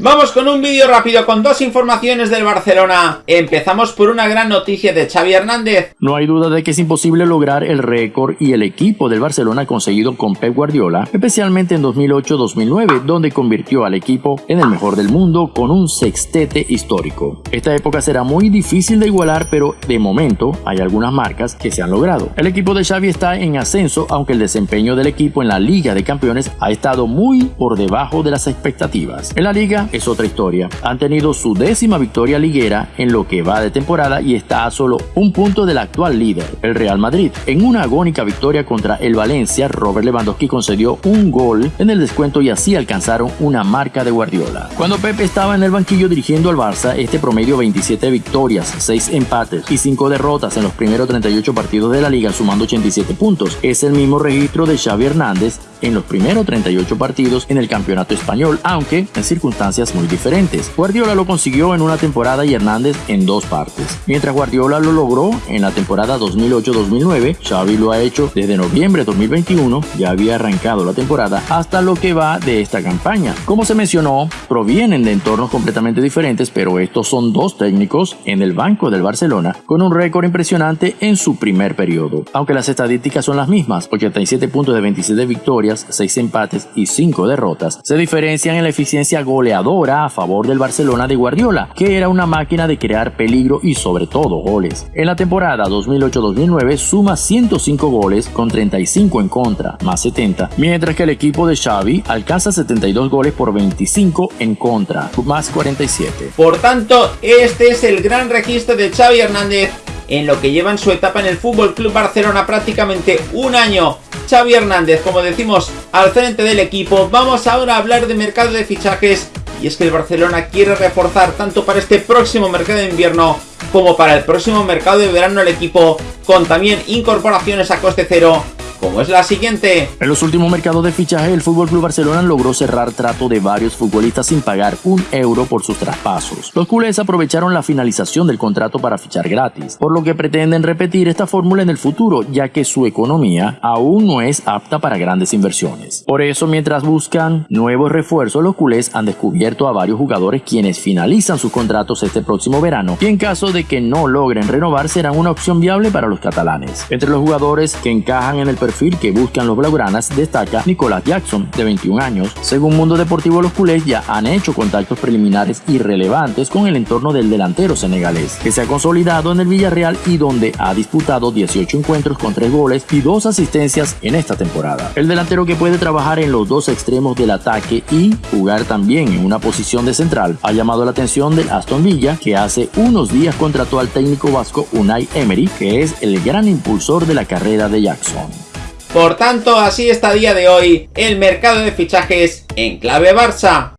Vamos con un vídeo rápido con dos informaciones del Barcelona. Empezamos por una gran noticia de Xavi Hernández. No hay duda de que es imposible lograr el récord y el equipo del Barcelona conseguido con Pep Guardiola, especialmente en 2008-2009, donde convirtió al equipo en el mejor del mundo con un sextete histórico. Esta época será muy difícil de igualar, pero de momento hay algunas marcas que se han logrado. El equipo de Xavi está en ascenso, aunque el desempeño del equipo en la Liga de Campeones ha estado muy por debajo de las expectativas. En la Liga es otra historia. Han tenido su décima victoria liguera en lo que va de temporada y está a solo un punto del actual líder, el Real Madrid. En una agónica victoria contra el Valencia, Robert Lewandowski concedió un gol en el descuento y así alcanzaron una marca de Guardiola. Cuando Pepe estaba en el banquillo dirigiendo al Barça, este promedio 27 victorias, 6 empates y 5 derrotas en los primeros 38 partidos de la liga sumando 87 puntos. Es el mismo registro de Xavi Hernández en los primeros 38 partidos en el campeonato español, aunque en circunstancias muy diferentes. Guardiola lo consiguió en una temporada y Hernández en dos partes. Mientras Guardiola lo logró en la temporada 2008-2009, Xavi lo ha hecho desde noviembre de 2021, ya había arrancado la temporada, hasta lo que va de esta campaña. Como se mencionó, provienen de entornos completamente diferentes, pero estos son dos técnicos en el banco del Barcelona con un récord impresionante en su primer periodo. Aunque las estadísticas son las mismas, 87 puntos de 27 victorias, 6 empates y 5 derrotas, se diferencian en la eficiencia goleadora a favor del Barcelona de Guardiola, que era una máquina de crear peligro y sobre todo goles. En la temporada 2008-2009 suma 105 goles con 35 en contra, más 70, mientras que el equipo de Xavi alcanza 72 goles por 25 en contra, más 47. Por tanto, este es el gran registro de Xavi Hernández en lo que lleva en su etapa en el Fútbol Club Barcelona prácticamente un año Xavi Hernández, como decimos, al frente del equipo. Vamos ahora a hablar de mercado de fichajes. Y es que el Barcelona quiere reforzar tanto para este próximo mercado de invierno como para el próximo mercado de verano el equipo, con también incorporaciones a coste cero como es la siguiente. En los últimos mercados de fichaje, el FC Barcelona logró cerrar trato de varios futbolistas sin pagar un euro por sus traspasos. Los culés aprovecharon la finalización del contrato para fichar gratis, por lo que pretenden repetir esta fórmula en el futuro, ya que su economía aún no es apta para grandes inversiones. Por eso, mientras buscan nuevos refuerzos, los culés han descubierto a varios jugadores quienes finalizan sus contratos este próximo verano y en caso de que no logren renovar serán una opción viable para los catalanes. Entre los jugadores que encajan en el que buscan los blaugranas destaca Nicolás Jackson, de 21 años. Según Mundo Deportivo, los culés ya han hecho contactos preliminares irrelevantes con el entorno del delantero senegalés, que se ha consolidado en el Villarreal y donde ha disputado 18 encuentros con 3 goles y 2 asistencias en esta temporada. El delantero que puede trabajar en los dos extremos del ataque y jugar también en una posición de central ha llamado la atención del Aston Villa, que hace unos días contrató al técnico vasco Unai Emery, que es el gran impulsor de la carrera de Jackson. Por tanto, así está a día de hoy el mercado de fichajes en clave Barça.